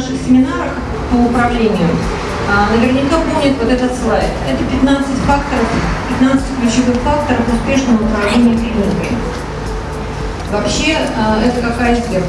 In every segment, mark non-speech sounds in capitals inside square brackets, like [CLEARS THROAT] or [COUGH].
наших семинарах по управлению а, наверняка помнят вот этот слайд. Это 15 факторов, 15 ключевых факторов успешного управления клиникой. Вообще, а, это как айсберг.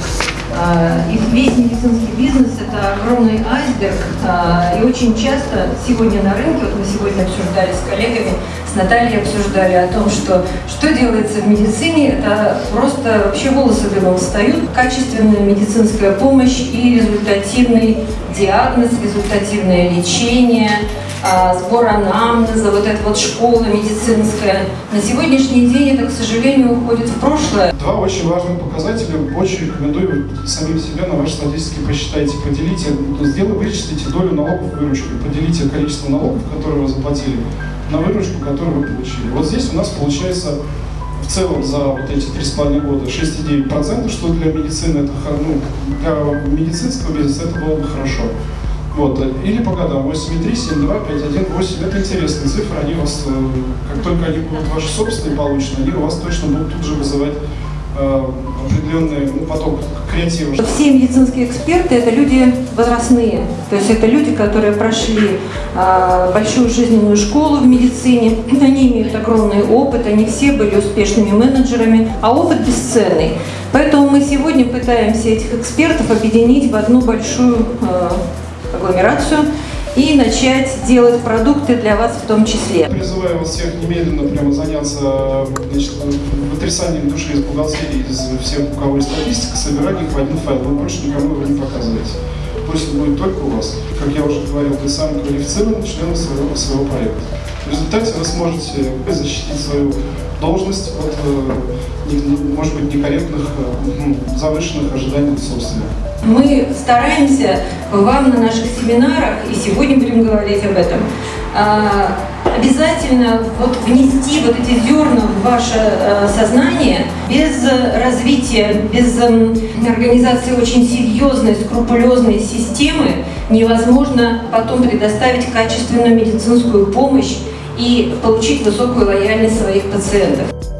А, и весь медицинский бизнес – это огромный айсберг. А, и очень часто сегодня на рынке, вот мы сегодня обсуждали с коллегами, с Натальей обсуждали о том, что что делается в медицине, это просто вообще волосы дымом встают. Качественная медицинская помощь и результативный диагноз, результативное лечение – сбор анамнеза, вот эта вот школа медицинская. На сегодняшний день это, к сожалению, уходит в прошлое. Два очень важных показателя. Очень рекомендую самим себе на вашей статистике посчитайте, поделите, сделайте, вычислите долю налогов в выручке, поделите количество налогов, которые вы заплатили, на выручку, которую вы получили. Вот здесь у нас получается в целом за вот эти три с половиной года 6,9%, что для медицины это ну, для медицинского бизнеса это было бы хорошо. Вот. Или по годам 8,3, 7,2, 5,1, 8. Это интересные цифры. Они у вас, э, как только они будут ваши собственные получены, они у вас точно будут тут же вызывать э, определенный ну, поток креатива. Все медицинские эксперты – это люди возрастные. То есть это люди, которые прошли э, большую жизненную школу в медицине. [CLEARS THROAT] Они имеют огромный опыт, они все были успешными менеджерами, а опыт бесценный. Поэтому мы сегодня пытаемся этих экспертов объединить в одну большую э, агломерацию и начать делать продукты для вас в том числе. Призываю вас всех немедленно прямо заняться значит, вытрясанием души из бухгалтерии, из всех, у кого есть статистика, собирать их в один файл. Вы больше никому его не показываете. Пусть будет только у вас. Как я уже говорил, вы самый квалифицированный член своего, своего проекта. В результате вы сможете защитить свою должность от, э, может быть, некорректных, э, завышенных ожиданий собственных. Мы стараемся вам на наших семинарах, и сегодня будем говорить об этом, а, обязательно вот внести вот эти зерна в ваше э, сознание. Без развития, без организации очень серьезной, скрупулезной системы невозможно потом предоставить качественную медицинскую помощь и получить высокую лояльность своих пациентов.